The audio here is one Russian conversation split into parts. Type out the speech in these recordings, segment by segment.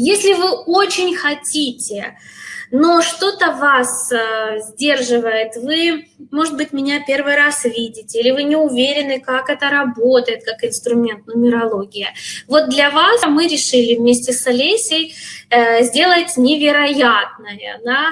Если вы очень хотите но что-то вас э, сдерживает, вы, может быть, меня первый раз видите, или вы не уверены, как это работает, как инструмент нумерология. Вот для вас мы решили вместе с Олесей э, сделать невероятное. Да?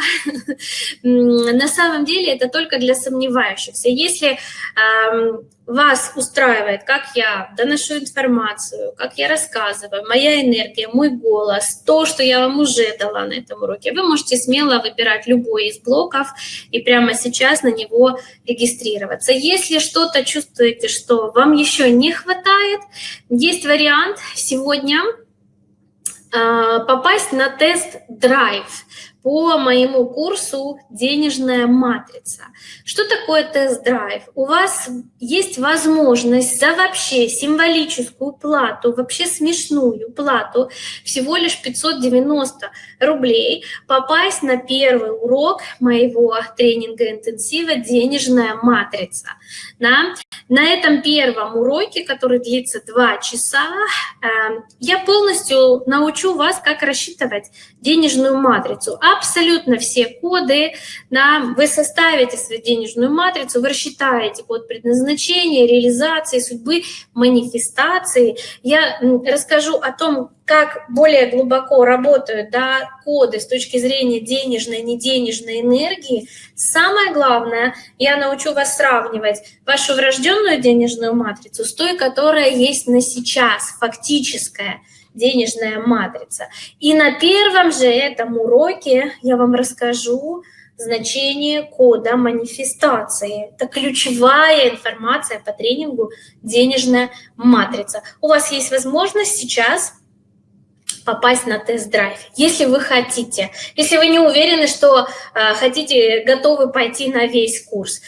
На самом деле это только для сомневающихся. Если э, вас устраивает, как я доношу информацию, как я рассказываю, моя энергия, мой голос, то, что я вам уже дала на этом уроке, вы можете смело выбирать любой из блоков и прямо сейчас на него регистрироваться. Если что-то чувствуете, что вам еще не хватает, есть вариант сегодня а, попасть на тест Drive по моему курсу «Денежная матрица». Что такое тест-драйв? У вас есть возможность за вообще символическую плату, вообще смешную плату, всего лишь 590 рублей, попасть на первый урок моего тренинга интенсива «Денежная матрица». Да? На этом первом уроке, который длится 2 часа, эм, я полностью научу вас, как рассчитывать денежную матрицу. Абсолютно все коды, да, вы составите свою денежную матрицу, вы рассчитаете код предназначения, реализации, судьбы, манифестации. Я расскажу о том, как более глубоко работают да, коды с точки зрения денежной, неденежной энергии. Самое главное, я научу вас сравнивать вашу врожденную денежную матрицу с той, которая есть на сейчас, фактическая денежная матрица. И на первом же этом уроке я вам расскажу значение кода манифестации. Это ключевая информация по тренингу «Денежная матрица». У вас есть возможность сейчас попасть на тест-драйв, если вы хотите. Если вы не уверены, что э, хотите, готовы пойти на весь курс,